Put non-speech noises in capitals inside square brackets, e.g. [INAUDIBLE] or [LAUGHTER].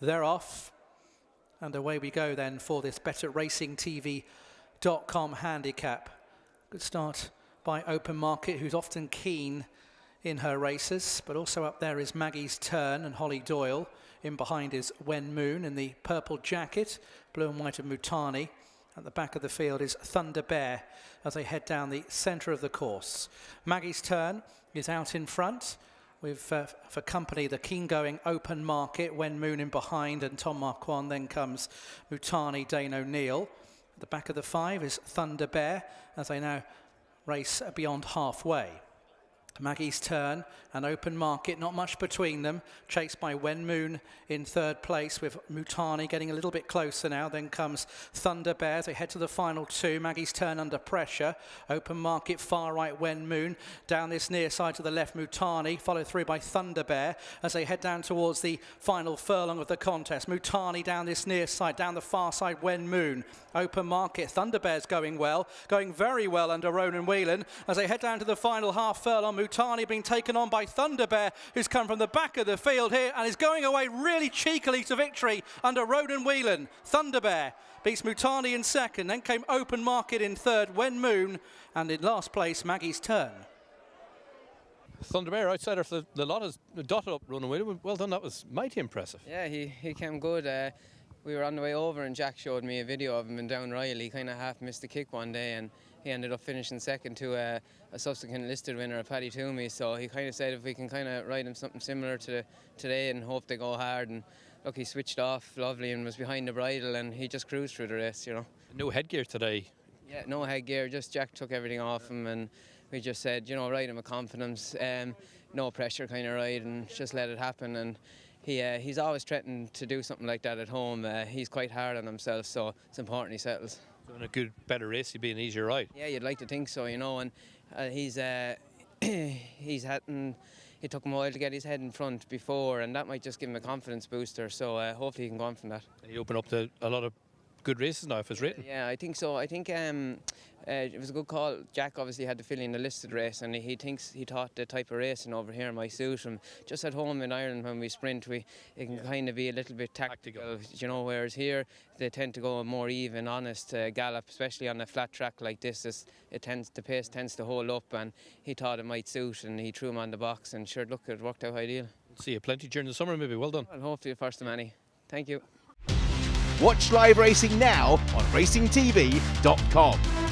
they're off. And away we go then for this better betterracingtv.com handicap. Good start by Open Market, who's often keen in her races, but also up there is Maggie's Turn and Holly Doyle. In behind is Wen Moon in the purple jacket, blue and white of Mutani. At the back of the field is Thunder Bear as they head down the centre of the course. Maggie's Turn is out in front with uh, for company the keen going open market Wen Moon in behind and Tom Marquand then comes Mutani Dane O'Neill. At the back of the five is Thunder Bear as they now race beyond halfway Maggie's turn, an open market, not much between them. Chased by Wen Moon in third place with Mutani getting a little bit closer now. Then comes Thunder Bears. They head to the final two. Maggie's turn under pressure. Open market, far right Wen Moon. Down this near side to the left, Mutani, followed through by Thunder Bear as they head down towards the final furlong of the contest. Mutani down this near side, down the far side, Wen Moon. Open market, Thunder Bears going well, going very well under Ronan Whelan as they head down to the final half furlong. Mutani being taken on by Thunder Bear, who's come from the back of the field here and is going away really cheekily to victory under Ronan Whelan. Thunder Bear beats Mutani in second, then came Open Market in third, Wen Moon, and in last place, Maggie's Turn. Thunder Bear outsider for the, the lot is dotted up Ronan Whelan. Well done, that was mighty impressive. Yeah, he, he came good. Uh, we were on the way over and Jack showed me a video of him in Down Royal. He kind of half missed the kick one day and he ended up finishing second to a, a subsequent listed winner, of Paddy Twomey. So he kind of said if we can kind of ride him something similar to today and hope they go hard. And look, he switched off lovely and was behind the bridle and he just cruised through the race, you know. No headgear today. Yeah, no headgear. Just Jack took everything off him and we just said, you know, ride him with confidence. Um, no pressure kind of ride and just let it happen. And he uh, he's always threatening to do something like that at home. Uh, he's quite hard on himself, so it's important he settles. Doing a good, better race, he'd be an easier ride. Yeah, you'd like to think so, you know. And uh, he's uh, [COUGHS] he's had. It took him a while to get his head in front before, and that might just give him a confidence booster. So uh, hopefully he can go on from that. And he opened up to a lot of good races now if it's written. Yeah, I think so. I think um, uh, it was a good call. Jack obviously had to fill in the listed race, and he thinks he thought the type of racing over here might suit him. Just at home in Ireland, when we sprint, we it can yeah. kind of be a little bit tactical, tactical, you know. Whereas here, they tend to go a more even, honest uh, gallop, especially on a flat track like this. It tends the pace tends to hold up, and he thought it might suit, and he threw him on the box, and sure, look, it worked out ideal. See you plenty during the summer, maybe. Well done. Well, hopefully, first of many. Thank you. Watch live racing now on racingtv.com.